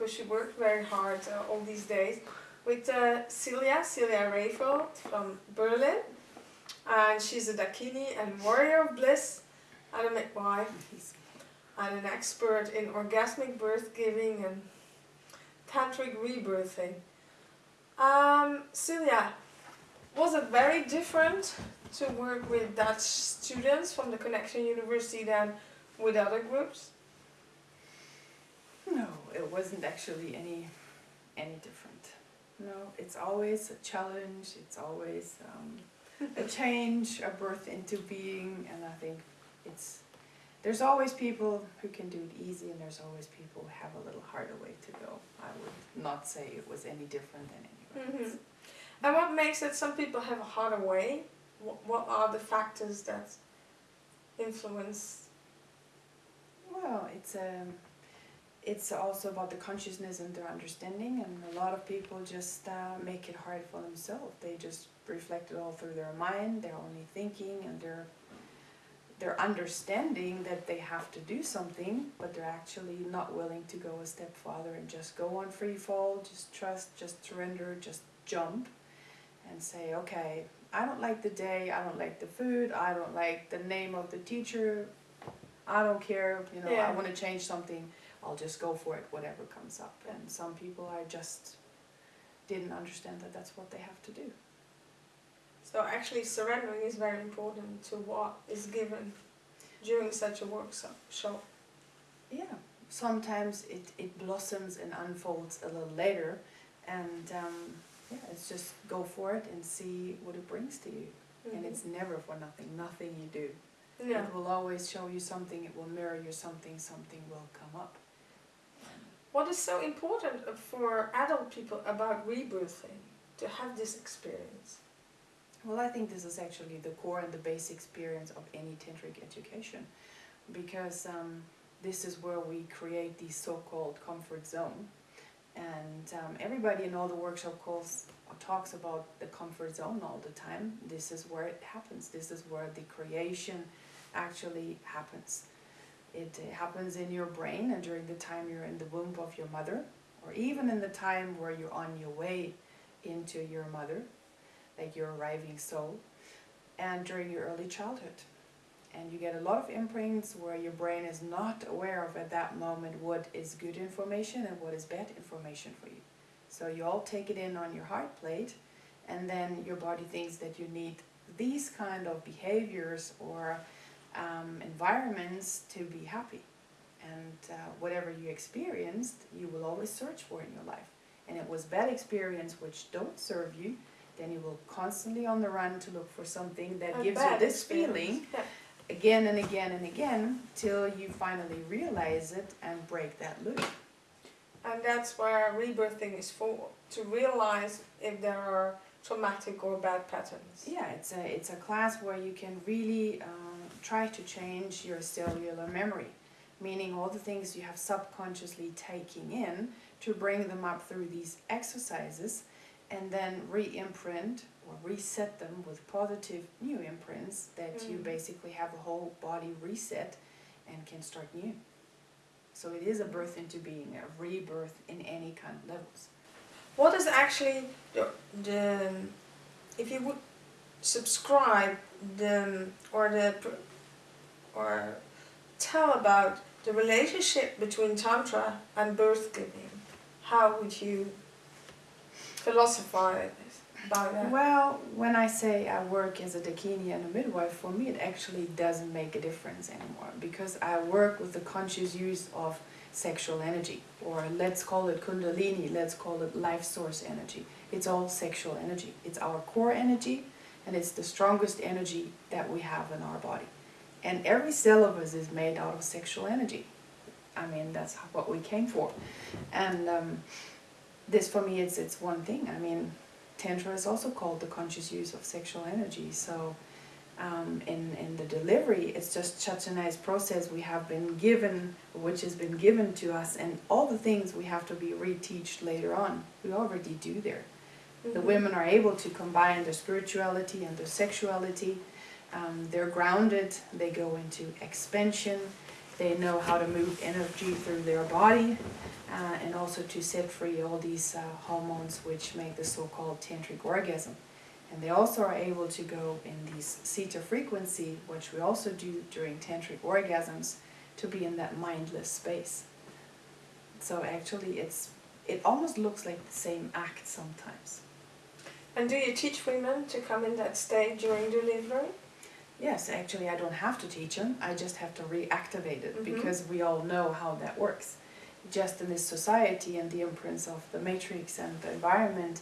because she worked very hard uh, all these days with uh, Celia, Celia Rayfeld from Berlin. And she's a Dakini and warrior of bliss and a midwife and an expert in orgasmic birth giving and tantric rebirthing. Um, Celia, was it very different to work with Dutch students from the Connection University than with other groups? No, it wasn't actually any any different. No, it's always a challenge. It's always um, a change, a birth into being, and I think it's there's always people who can do it easy, and there's always people who have a little harder way to go. I would not say it was any different than Mhm. else. And what makes it some people have a harder way? What, are the factors that influence? Well, it's um, it's also about the consciousness and their understanding, and a lot of people just uh, make it hard for themselves. They just reflect it all through their mind. They're only thinking, and they're they're understanding that they have to do something, but they're actually not willing to go a step farther and just go on free fall, just trust, just surrender, just jump, and say, okay, I don't like the day, I don't like the food, I don't like the name of the teacher, I don't care, you know, Yeah. I want to change something, I'll just go for it, whatever comes up. And some people are just didn't understand that that's what they have to do. So actually surrendering is very important to what is given during such a workshop. shop. Yeah, sometimes it, it blossoms and unfolds a little later, and um, yeah, it's just go for it and see what it brings to you. And it's never for nothing, nothing you do. yeah. It will always show you something, it will mirror you something, something will come up. What is so important for adult people about rebirthing to have this experience? Well, I think this is actually the core and the base experience of any tantric education, because um, this is where we create the so-called comfort zone, and um, everybody in all the workshop calls talks about the comfort zone all the time. This is where it happens. This is where the creation actually happens. It happens in your brain and during the time you're in the womb of your mother, or even in the time where you're on your way into your mother like your arriving soul, and during your early childhood. And you get a lot of imprints where your brain is not aware of at that moment what is good information and what is bad information for you. So you all take it in on your heart plate, and then your body thinks that you need these kind of behaviors or um, environments to be happy. And uh, whatever you experienced, you will always search for in your life. And it was bad experience which don't serve you, then you will constantly on the run to look for something that A gives you this experience. feeling Yeah. again and again and again till you finally realize it and break that loop. And that's where rebirthing is for, to realize if there are traumatic or bad patterns. Yeah, it's a it's a class where you can really um, try to change your cellular memory, meaning all the things you have subconsciously taking in to bring them up through these exercises, and then re-imprint or reset them with positive new imprints that you Mm. basically have a whole body reset and can start new. So it is a birth into being, a rebirth in any kind of levels. What is actually the, the if you would subscribe the or the or tell about the relationship between tantra and birth giving, how would you philosophize about that? Well, when I say I work as a dakini and a midwife, for me it actually doesn't make a difference anymore because I work with the conscious use of sexual energy, or let's call it kundalini, let's call it life source energy. It's all sexual energy. It's our core energy and it's the strongest energy that we have in our body. And every cell of us is made out of sexual energy. I mean, that's what we came for. And um, this for me, it's, it's one thing. I mean, Tantra is also called the conscious use of sexual energy. So um, in, in the delivery, it's just such a nice process we have been given, which has been given to us, and all the things we have to be retaught later on, we already do there. The Mhm. women are able to combine their spirituality and their sexuality. Um, they're grounded, they go into expansion, They know how to move energy through their body uh, and also to set free all these uh, hormones which make the so-called tantric orgasm. And they also are able to go in these theta frequency, which we also do during tantric orgasms, to be in that mindless space. So actually it's it almost looks like the same act sometimes. And do you teach women to come in that state during delivery? Yes, actually, I don't have to teach them. I just have to reactivate it Mhm. because we all know how that works. Just in this society and the imprints of the matrix and the environment,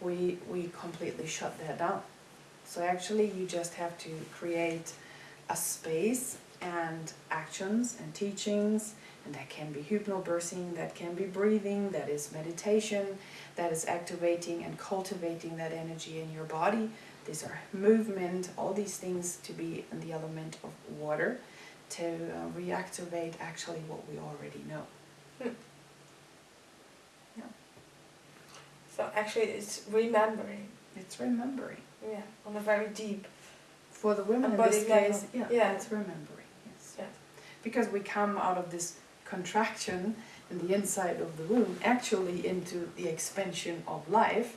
we we completely shut that down. So actually, you just have to create a space and actions and teachings, and that can be hypnobirthing, that can be breathing, that is meditation, that is activating and cultivating that energy in your body these are movement, all these things to be in the element of water to uh, reactivate actually what we already know. Yeah. So actually it's remembering, It's remembering. yeah, on a very deep, For the women in this case, yeah, Yeah. it's remembering, yes. Yeah. Because we come out of this contraction in the inside of the womb actually into the expansion of life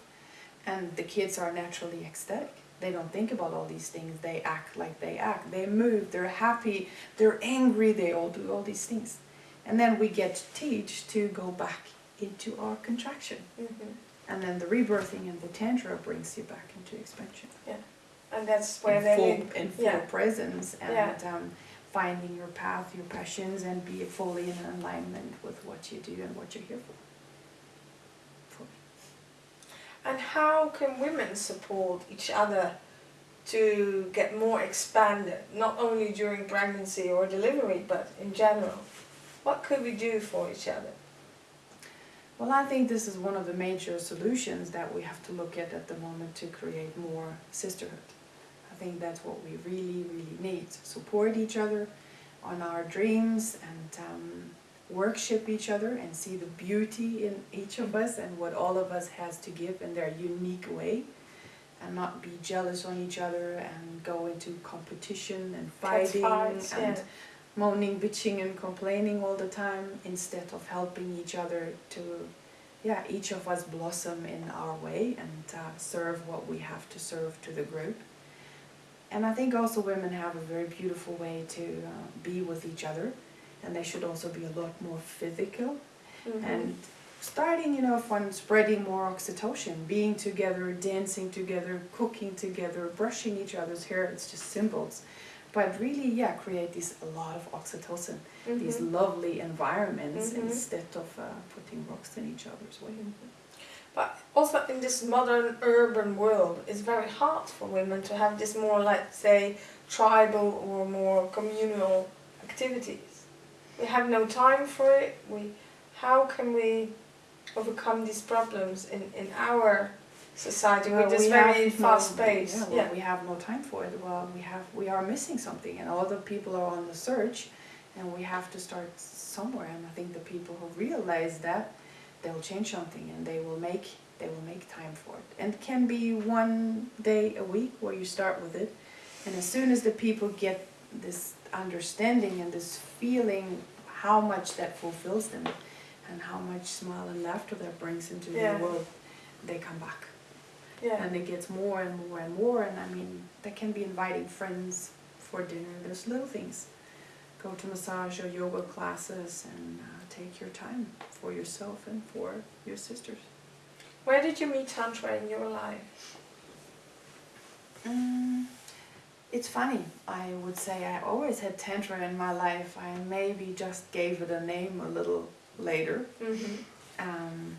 and the kids are naturally ecstatic. They don't think about all these things, they act like they act. They move, they're happy, they're angry, they all do all these things. And then we get to teach to go back into our contraction. Mhm. And then the rebirthing and the tantra brings you back into expansion. yeah and that's where in they full, in full yeah. presence and Yeah. um, finding your path, your passions, and be fully in alignment with what you do and what you're here for. for. And how can women support each other to get more expanded, not only during pregnancy or delivery, but in general? What could we do for each other? Well, I think this is one of the major solutions that we have to look at at the moment to create more sisterhood. I think that's what we really, really need. Support each other on our dreams and um, worship each other and see the beauty in each of us and what all of us has to give in their unique way and not be jealous on each other and go into competition and fighting fights, and yeah. moaning, bitching, and complaining all the time instead of helping each other to, yeah, each of us blossom in our way and uh, serve what we have to serve to the group. And I think also women have a very beautiful way to uh, be with each other, and they should also be a lot more physical Mhm. and starting, you know, from spreading more oxytocin, being together, dancing together, cooking together, brushing each other's hair, it's just symbols. But really, yeah, create this a lot of oxytocin, these Mhm. lovely environments Mhm. instead of uh, putting rocks in each other's way. But also in this modern urban world, it's very hard for women to have this more, let's say, tribal or more communal activities. We have no time for it. We, how can we overcome these problems in, in our society Well, with this very fast no, pace? Yeah, well, we have no time for it. Well, we have we are missing something, and other people are on the search, and we have to start somewhere. And I think the people who realize that they'll change something, and they will make they will make time for it. And it can be one day a week where you start with it, and as soon as the people get this understanding and this feeling how much that fulfills them, and how much smile and laughter that brings into Yeah. their world, they come back Yeah. and it gets more and more and more and I mean that can be inviting friends for dinner there's little things go to massage or yoga classes and uh, take your time for yourself and for your sisters Where did you meet Tantra in your life? mm, it's funny I would say I always had tantra in my life I maybe just gave it a name a little later Mm-hmm. um,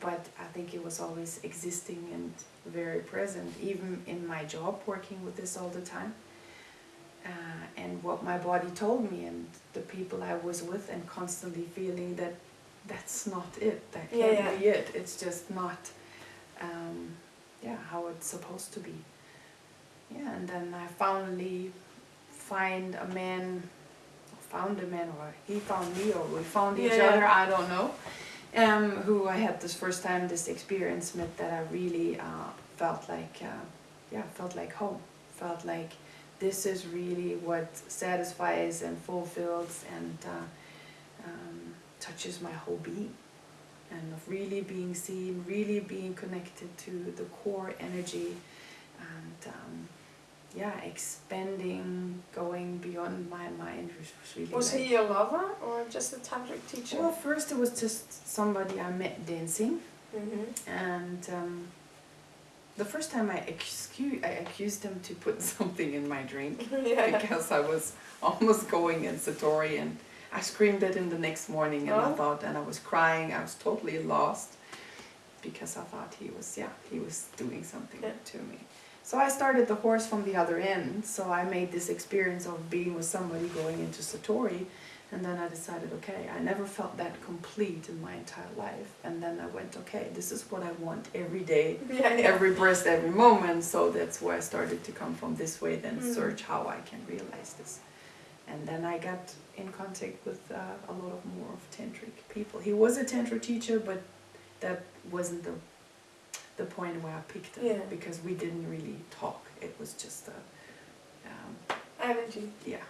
but I think it was always existing and very present, even in my job, working with this all the time. Uh, and what my body told me, and the people I was with, and constantly feeling that that's not it, that can't yeah. be it, it's just not, um, yeah, how it's supposed to be. Yeah, and then I finally find a man, found a man, or he found me, or we found each Yeah, yeah. other, I don't know um, who I had this first time this experience met that I really uh, felt like uh, yeah felt like home felt like this is really what satisfies and fulfills and uh, um, touches my whole being. And of really being seen, really being connected to the core energy, and um, yeah, expanding, going beyond my mind was really. Was like- he your lover or just a tantric teacher? Well, first it was just somebody I met dancing, mm-hmm. and um, the first time I accused, I accused him to put something in my drink yeah. because I was almost going in Satori and I screamed it in the next morning and I Oh. thought, and I was crying, I was totally lost because I thought he was, yeah, he was doing something Yeah. to me. So I started the horse from the other end, so I made this experience of being with somebody going into Satori and then I decided, okay, I never felt that complete in my entire life. And then I went, okay, this is what I want every day yeah, yeah. every breast, every moment. So that's where I started to come from this way, then Mhm. search how I can realize this. And then I got in contact with uh, a lot of more of tantric people. He was a tantra teacher, but that wasn't the the point where I picked him Yeah. because we didn't really talk. It was just a um, Energy. yeah.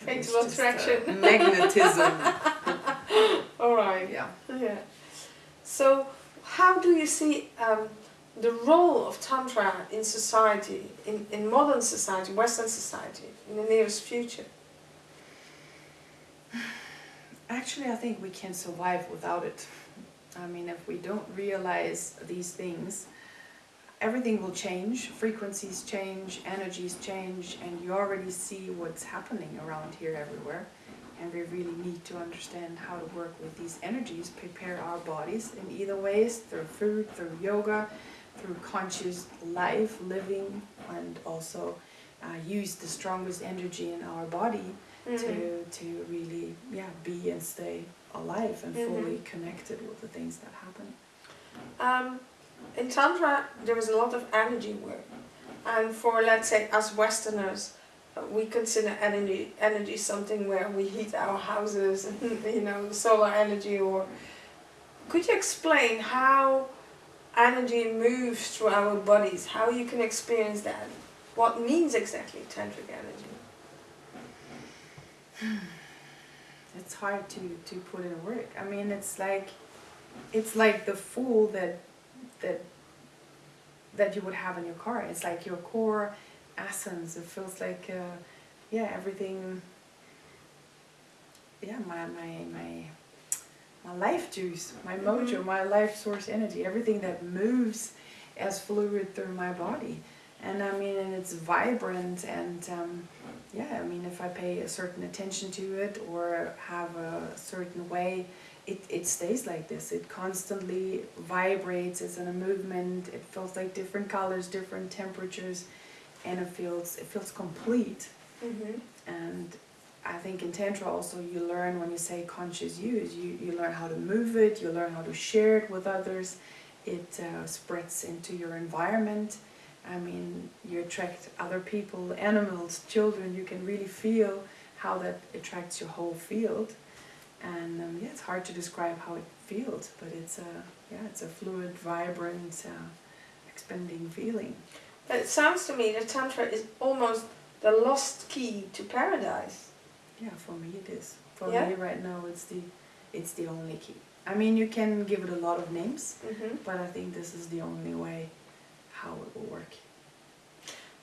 It Fatal was just, uh, attraction. magnetism. All right. yeah. Yeah. So, how do you see um, the role of Tantra in society, in, in modern society, Western society, in the nearest future? Actually, I think we can survive without it. I mean, if we don't realize these things, everything will change, frequencies change, energies change, and you already see what's happening around here everywhere. And we really need to understand how to work with these energies, prepare our bodies in either ways, through food, through yoga, through conscious life, living, and also uh, use the strongest energy in our body Mhm. to to really yeah be and stay alive and Mhm. fully connected with the things that happen. Um, in Tantra, there is a lot of energy work. And for, let's say, us Westerners, we consider energy, energy something where we heat our houses, and, you know, solar energy. Or Could you explain how energy moves through our bodies, how you can experience that? What means exactly tantric energy? It's hard to to put in work. I mean, it's like it's like the fool that that that you would have in your car. It's like your core essence. It feels like uh, yeah everything. Yeah, my my my my life juice, my mojo, Mhm. my life source energy, everything that moves as fluid through my body. And I mean, and it's vibrant and um, yeah, I mean, if I pay a certain attention to it or have a certain way, it, it stays like this. It constantly vibrates, it's in a movement, it feels like different colors, different temperatures, and it feels, it feels complete. Mm-hmm. And I think in Tantra also you learn when you say conscious use, you, you learn how to move it, you learn how to share it with others, it uh, spreads into your environment. I mean, you attract other people, animals, children, you can really feel how that attracts your whole field. And um, yeah, it's hard to describe how it feels, but it's a, yeah, it's a fluid, vibrant, uh, expanding feeling. But it sounds to me that Tantra is almost the lost key to paradise. Yeah, for me it is. For Yeah? me right now it's the it's the only key. I mean you can give it a lot of names, Mm-hmm. but I think this is the only way how it will work.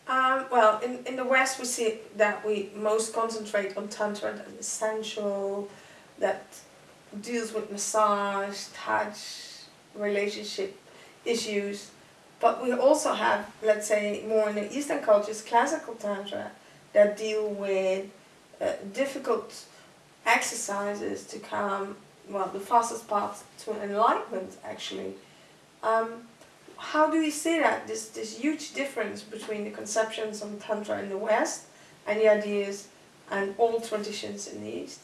Um, well, in, in the West, we see that we most concentrate on Tantra sensual, that deals with massage, touch, relationship issues. But we also have, let's say, more in the Eastern cultures, classical Tantra that deal with uh, difficult exercises to come, well, the fastest path to enlightenment, actually. Um, how do we see that this this huge difference between the conceptions of tantra in the west and the ideas and old traditions in the east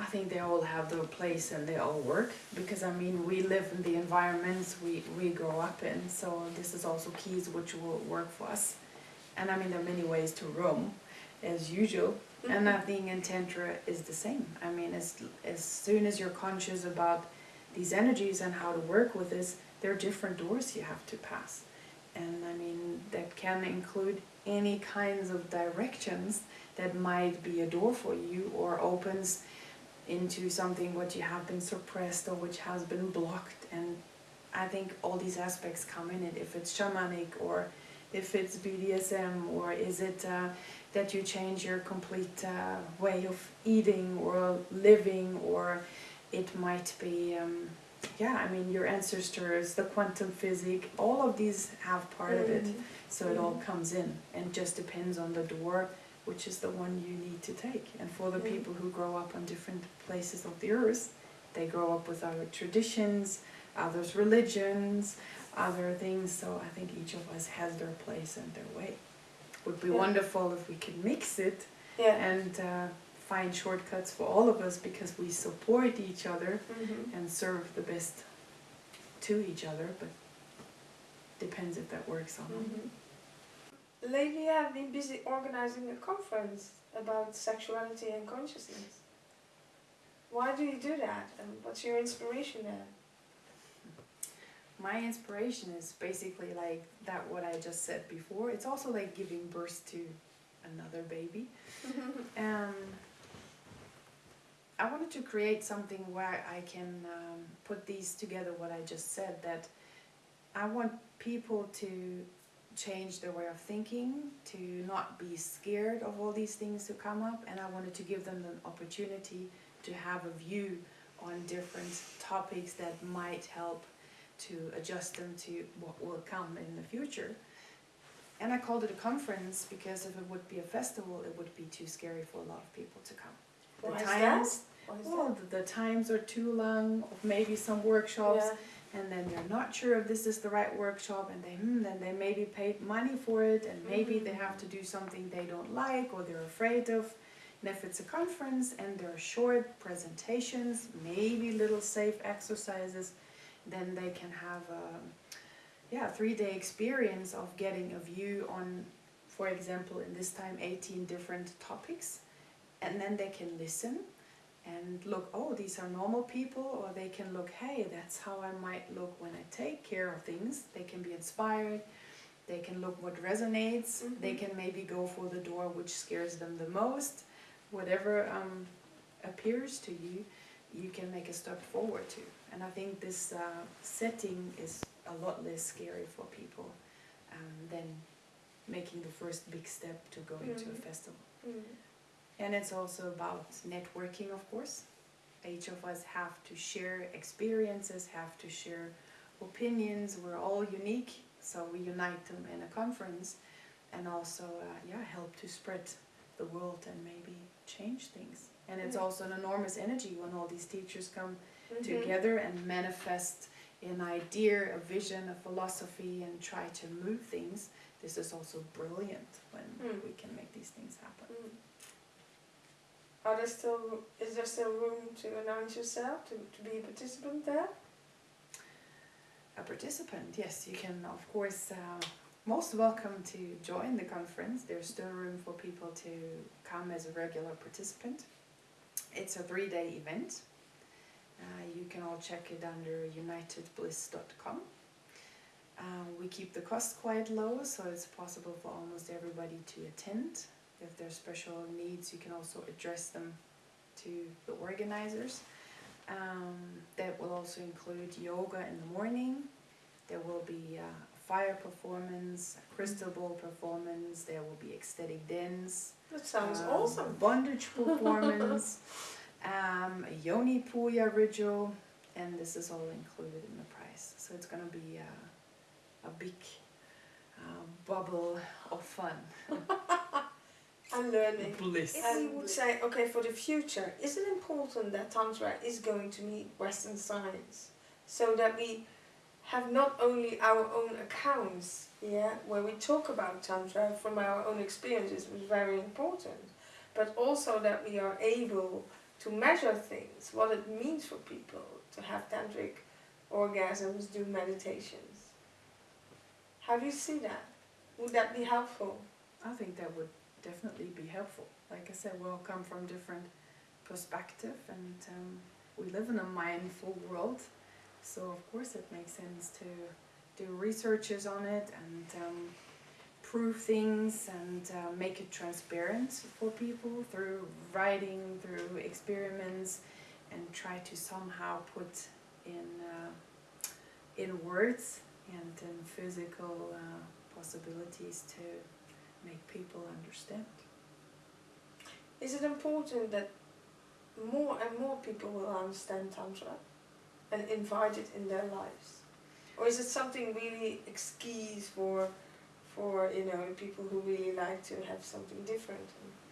I think they all have their place and they all work because I mean we live in the environments we, we grow up in so this is also keys which will work for us. And I mean there are many ways to roam as usual and mm-hmm. I think in Tantra is the same. I mean as as soon as you're conscious about these energies and how to work with this, there are different doors you have to pass. And I mean that can include any kinds of directions that might be a door for you or opens into something what you have been suppressed or which has been blocked and I think all these aspects come in it if it's shamanic or if it's BDSM or is it uh, that you change your complete uh, way of eating or living or it might be um, yeah I mean your ancestors the quantum physics all of these have part of it Mhm. so it all Mhm. comes in and just depends on the door which is the one you need to take and for the people who grow up on different places of the earth they grow up with other traditions others religions other things so i think each of us has their place and their way would be Yeah. wonderful if we could mix it Yeah. and uh, find shortcuts for all of us because we support each other Mhm. and serve the best to each other but depends if that works or not Mhm. Lately, I've been busy organizing a conference about sexuality and consciousness. Why do you do that, and what's your inspiration there? my inspiration is basically like that what i just said before it's also like giving birth to another baby um, i wanted to create something where i can um, put these together what i just said that i want people to change their way of thinking to not be scared of all these things to come up and i wanted to give them an opportunity to have a view on different topics that might help to adjust them to what will come in the future. And I called it a conference because if it would be a festival, it would be too scary for a lot of people to come. The Why times, well, the, the times are too long, maybe some workshops, Yeah. And then they're not sure if this is the right workshop, and they hmm, then they maybe paid money for it, and maybe they Mhm. have to do something they don't like or they're afraid of. And if it's a conference and there are short presentations, maybe little safe exercises, then they can have a yeah three day experience of getting a view on, for example, in this time 18 different topics, and then they can listen and look oh these are normal people or they can look hey that's how i might look when i take care of things they can be inspired they can look what resonates they Mhm. can maybe go for the door which scares them the most whatever um, appears to you you can make a step forward to and i think this uh, setting is a lot less scary for people um, than making the first big step to going to a Mhm. festival Mm. And it's also about networking, of course. Each of us have to share experiences, have to share opinions. We're all unique, so we unite them in a conference and also, uh, yeah, help to spread the world and maybe change things. And it's also an enormous energy when all these teachers come Mhm. together and manifest an idea, a vision, a philosophy, and try to move things. This is also brilliant when Mm. we can make these things happen. Mm. Are there still, is there still room to announce yourself, to, to be a participant there? a participant, yes, you can of course uh, most welcome to join the conference. There's still room for people to come as a regular participant. It's a three-day event. Uh, you can all check it under unitedbliss.com. Uh, we keep the cost quite low, so it's possible for almost everybody to attend. If there's special needs, you can also address them to the organizers. Um, that will also include yoga in the morning. There will be uh, a fire performance, a crystal ball performance. There will be ecstatic dance. That sounds um, awesome. Bondage performance, um, a yoni puja ritual, and this is all included in the price. So it's gonna be uh, a big uh, bubble of fun. And learning. Bliss. If we would say, okay, for the future, is it important that Tantra is going to meet Western science? So that we have not only our own accounts, yeah, where we talk about Tantra from our own experiences was very important, but also that we are able to measure things, what it means for people to have tantric orgasms, do meditations. How do you see that? Would that be helpful? I think that would definitely be helpful. Like I said, we all come from different perspective, and um, we live in a mindful world. So of course it makes sense to do researches on it and um, prove things and uh, make it transparent for people through writing, through experiments, and try to somehow put in uh, in words and in physical uh, possibilities to make people understand. Is it important that more and more people will understand Tantra and invite it in their lives? Or is it something really excuse for, for you know, people who really like to have something different?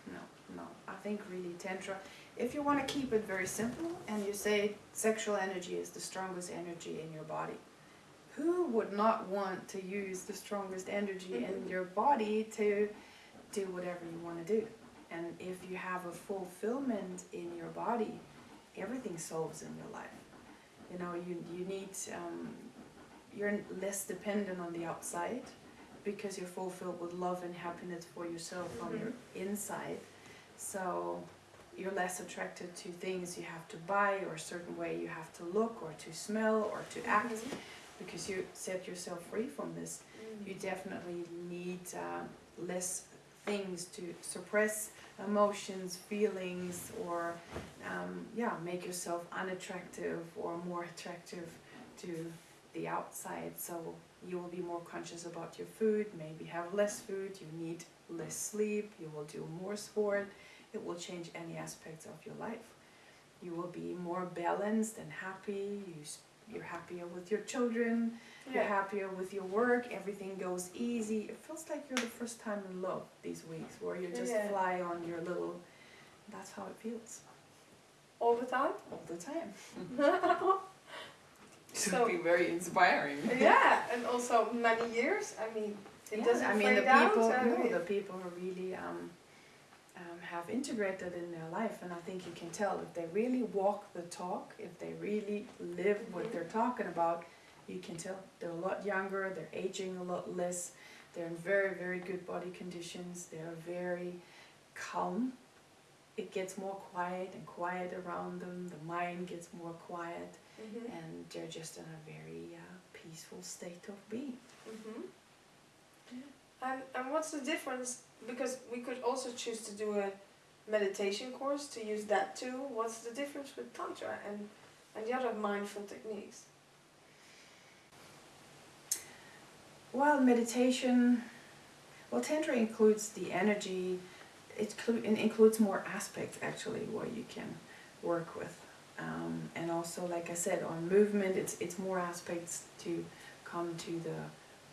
No, no. I think really Tantra, if you want to keep it very simple and you say sexual energy is the strongest energy in your body, who would not want to use the strongest energy in Mhm. your body to do whatever you want to do? And if you have a fulfillment in your body, everything solves in your life. You know, you, you need, um, you're less dependent on the outside because you're fulfilled with love and happiness for yourself from Mhm. your inside. So you're less attracted to things you have to buy or a certain way you have to look or to smell or to act Mhm. Because you set yourself free from this Mm. you definitely need uh, less things to suppress emotions, feelings, or um, yeah, make yourself unattractive or more attractive to the outside. So you will be more conscious about your food, maybe have less food, you need less sleep, you will do more sport. It will change any aspects of your life. You will be more balanced and happy. You, you're happier with your children you're happier with your work, everything goes easy. It feels like you're the first time in love these weeks, where you just Yeah. fly on your little. That's how it feels All the time? all the time. So- Should be very inspiring. yeah, and also many years. I mean, it Yeah, doesn't I mean, the fade out. people, I no, mean- the people are really um, um, have integrated in their life, and I think you can tell if they really walk the talk, if they really live what they're talking about, you can tell they're a lot younger, they're aging a lot less, they're in very, very good body conditions, they're very calm. It gets more quiet and quiet around them, the mind gets more quiet, Mhm. and they're just in a very uh, peaceful state of being. Mhm. And and what's the difference? Because we could also choose to do a meditation course to use that too. What's the difference with tantra and and the other mindful techniques? Well, meditation, well, Tantra includes the energy, it, it includes more aspects actually what you can work with. Um, and also, like I said, on movement, it's, it's more aspects to come to the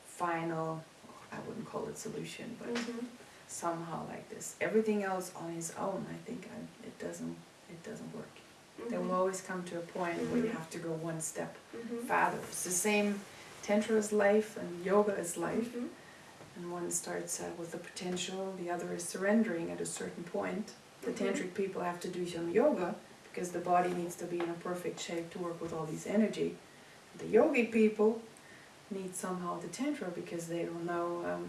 final, I wouldn't call it solution, but Mm-hmm. Somehow like this. Everything else on its own, I think I, it doesn't, it doesn't work. There will always come to a point where you Mhm. have to go one step Mm-hmm. farther. It's the same, Tantra is life and yoga is life. Mm-hmm. And one starts uh, with the potential, the other is surrendering at a certain point. The tantric people have to do some yoga because the body needs to be in a perfect shape to work with all these energy. The yogi people need somehow the tantra because they don't know um,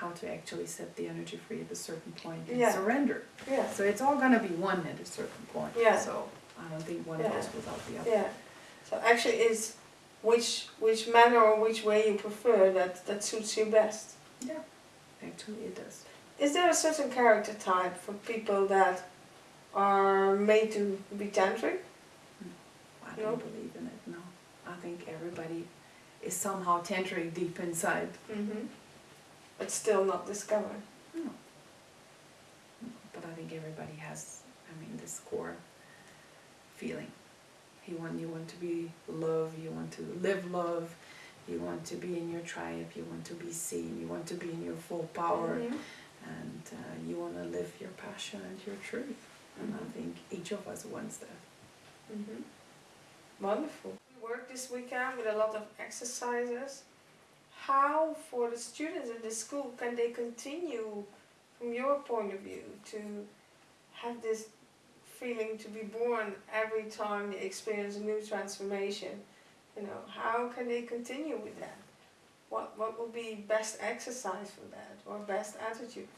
how to actually set the energy free at a certain point and Yeah. surrender. Yeah. So it's all gonna be one at a certain point. Yeah. So I don't think one Yeah. goes without the other. Yeah. So actually, it's which which manner or which way you prefer that that suits you best. Yeah, actually it does. Is there a certain character type for people that are made to be tantric? I don't believe in it, no. I think everybody is somehow tantric deep inside. Mm-hmm. But still not discovered. No. But I think everybody has, I mean, this core feeling. You want, you want to be love, you want to live love, you want to be in your tribe, you want to be seen, you want to be in your full power, Mhm. and uh, you want to live your passion and your truth. And I think each of us wants that. Mm-hmm. Wonderful. We work this weekend with a lot of exercises. How, for the students in the school, can they continue, from your point of view, to have this feeling to be born every time they experience a new transformation? You know, how can they continue with that? What what would be best exercise for that, or best attitude?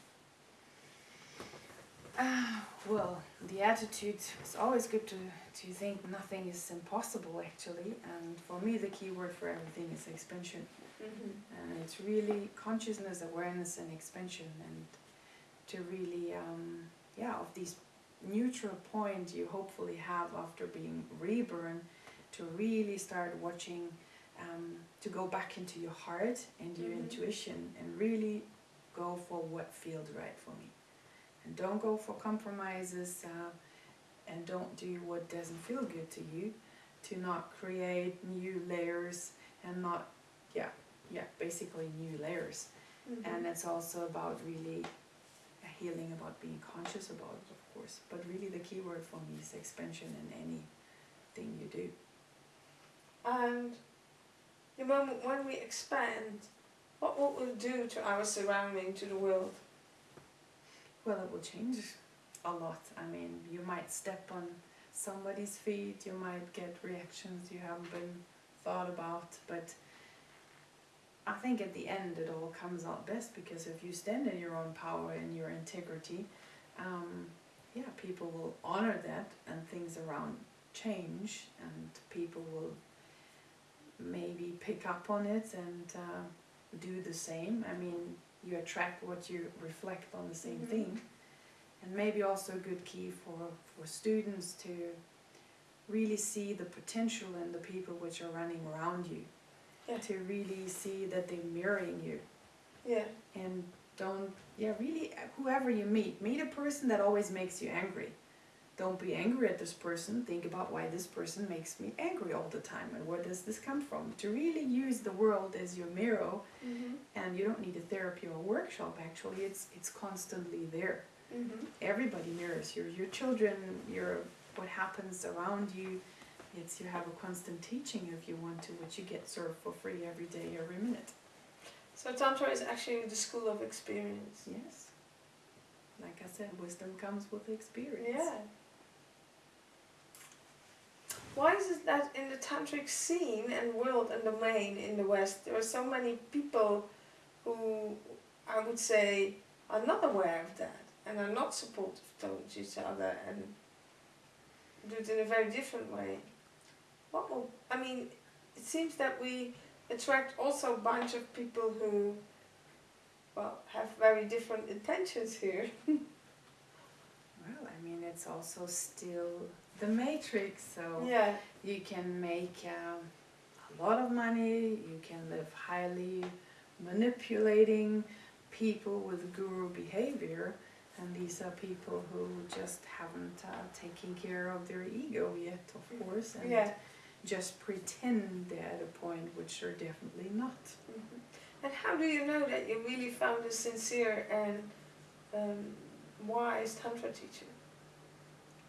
Ah, well, the attitude is always good to, to think nothing is impossible actually, and for me the key word for everything is expansion. Mhm. and it's really consciousness awareness and expansion and to really um, yeah of this neutral point you hopefully have after being reborn to really start watching um, to go back into your heart and your Mhm. intuition and really go for what feels right for me and don't go for compromises uh, and don't do what doesn't feel good to you to not create new layers and not yeah yeah basically new layers Mhm. and it's also about really healing about being conscious about it of course but really the key word for me is expansion in anything you do And the moment when we expand, what will we do to our surrounding, to the world? well it will change a lot i mean you might step on somebody's feet you might get reactions you haven't been thought about but i think at the end it all comes out best because if you stand in your own power and your integrity um, yeah people will honor that and things around change and people will maybe pick up on it and uh, do the same. I mean you attract what you reflect on the same Mhm. thing. And maybe also a good key for for students to really see the potential in the people which are running around you Yeah. to really see that they're mirroring you Yeah. and don't yeah really whoever you meet meet a person that always makes you angry don't be angry at this person think about why this person makes me angry all the time and where does this come from to really use the world as your mirror Mhm. and you don't need a therapy or a workshop actually it's it's constantly there Mhm. everybody mirrors your your children your what happens around you it's you have a constant teaching if you want to which you get served for free every day every minute So Tantra is actually the school of experience. yes like i said wisdom comes with experience Yeah. Why is it that in the tantric scene and world and domain in the West, there are so many people who I would say are not aware of that and are not supportive towards each other and do it in a very different way? What will, I mean, it seems that we attract also a bunch of people who, well, have very different intentions here. well i mean it's also still the matrix so Yeah. you can make um, a lot of money you can live highly manipulating people with guru behavior and these are people who just haven't uh, taken care of their ego yet of course and Yeah. Just pretend they're at a point which they're definitely not Mhm. And how do you know that you really found a sincere and um, wise tantra teacher?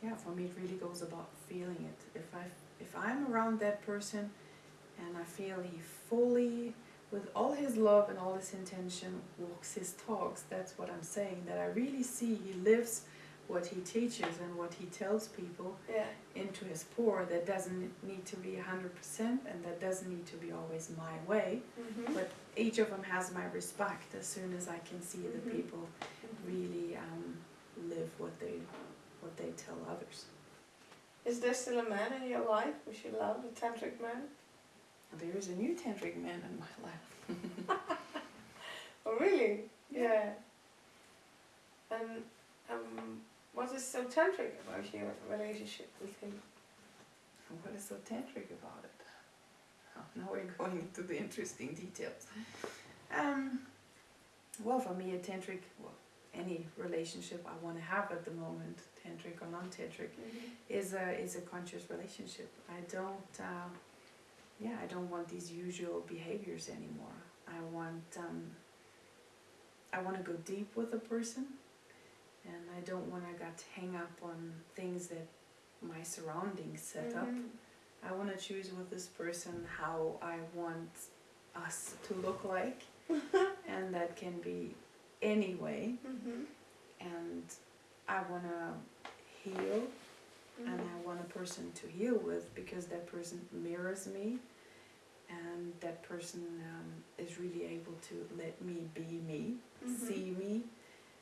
yeah for me it really goes about feeling it if i if i'm around that person and i feel he fully with all his love and all his intention walks his talks that's what i'm saying that i really see he lives what he teaches and what he tells people Yeah. into his pour that doesn't need to be 100% and that doesn't need to be always my way Mm-hmm. but each of them has my respect as soon as i can see the Mhm. people really um, live what they what they tell others Is there still a man in your life which you love, a tantric man? There is a new tantric man in my life. Oh, really? Yeah. And um, what is so tantric about your relationship with him? What is so tantric about it? Oh, now we're going into the interesting details. Um, well, for me, a tantric, well, any relationship I want to have at the moment, tantric or non-tantric, is a is a conscious relationship. I don't, uh, yeah, I don't want these usual behaviors anymore. I want, um, I want to go deep with a person, and I don't want to get hang up on things that my surroundings set up. Mhm. I want to choose with this person how I want us to look like, and that can be any way. Mhm. And I want to heal and Mhm. I want a person to heal with because that person mirrors me and that person um, is really able to let me be me, Mhm. see me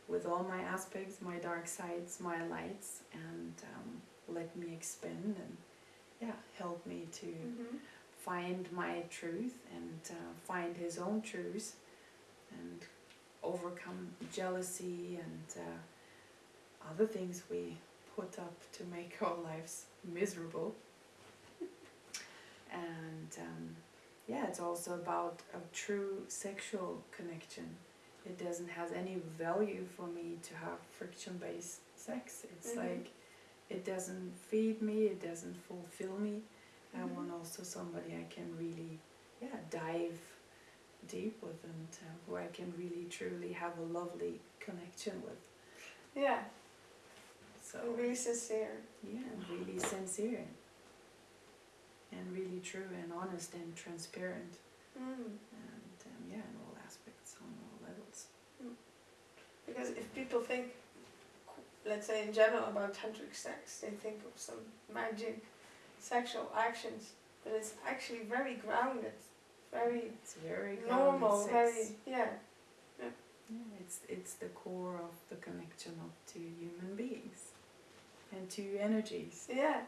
with all my aspects, my dark sides, my lights, and um, let me expand and yeah, help me to Mhm. find my truth and uh, find his own truth and overcome jealousy and uh, other things we put up to make our lives miserable. and um, yeah, it's also about a true sexual connection. It doesn't have any value for me to have friction based sex. It's Mhm. like it doesn't feed me, it doesn't fulfill me. I Mhm. want also somebody I can really, yeah, dive deep with and uh, who I can really truly have a lovely connection with. Yeah, So and really sincere. yeah, and really sincere and really true and honest and transparent Mm um, yeah, in all aspects on all levels. Because if people think, let's say in general about tantric sex, they think of some magic sexual actions, but it's actually very grounded, very It's very normal, very yeah. Yeah, it's it's the core of the connection of two human beings and two energies. Yeah.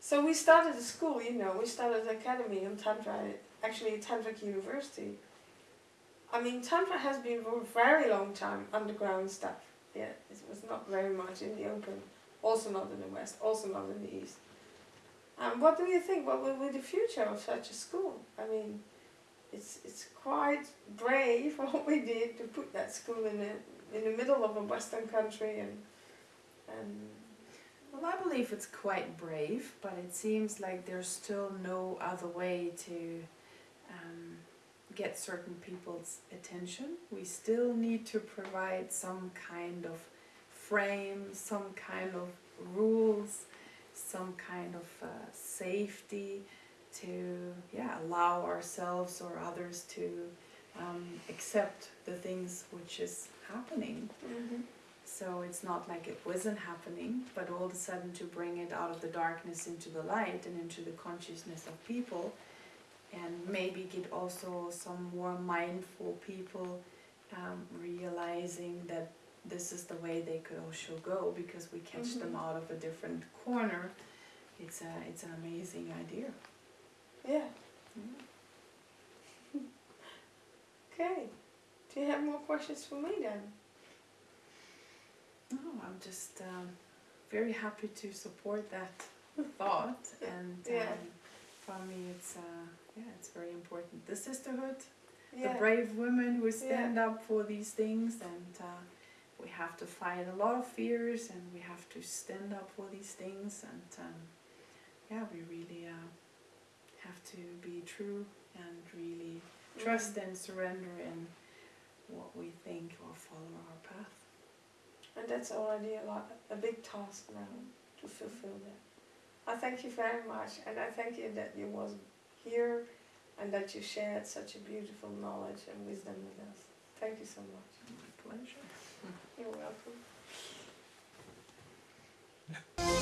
So we started a school, you know, we started an academy on Tantra, actually Tantric University. I mean, Tantra has been for a very long time underground stuff. Yeah, it was not very much in the open, also not in the West, also not in the East. And what do you think? What will be the future of such a school? I mean, it's it's quite brave what we did to put that school in the in the middle of a Western country and and Well, I believe it's quite brave, but it seems like there's still no other way to um, get certain people's attention. We still need to provide some kind of frame, some kind of rules, some kind of uh, safety to yeah allow ourselves or others to um, accept the things which is happening. So it's not like it wasn't happening, but all of a sudden to bring it out of the darkness into the light and into the consciousness of people, and maybe get also some more mindful people um, realizing that this is the way they could also go because we catch them Mhm. out of a different corner. It's a it's an amazing idea. yeah. Yeah. Okay. Do you have more questions for me then? No, I'm just um, very happy to support that thought, and Yeah. um, for me, it's uh, yeah, it's very important. The sisterhood, Yeah. the brave women who stand up for these things, and uh, we have to fight a lot of fears, and we have to stand up for these things, and um, yeah, we really uh, have to be true and really trust Mm. and surrender in what we think or follow our path. And that's already a lot, a big task now to fulfill that. I thank you very much, and I thank you that you was here, and that you shared such a beautiful knowledge and wisdom with us. Thank you so much. My pleasure. You're welcome.